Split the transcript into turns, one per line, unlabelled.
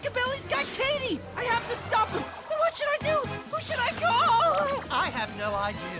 Rockabilly's got Katie! I have to stop him! What should I do? Who should I call?
I have no idea.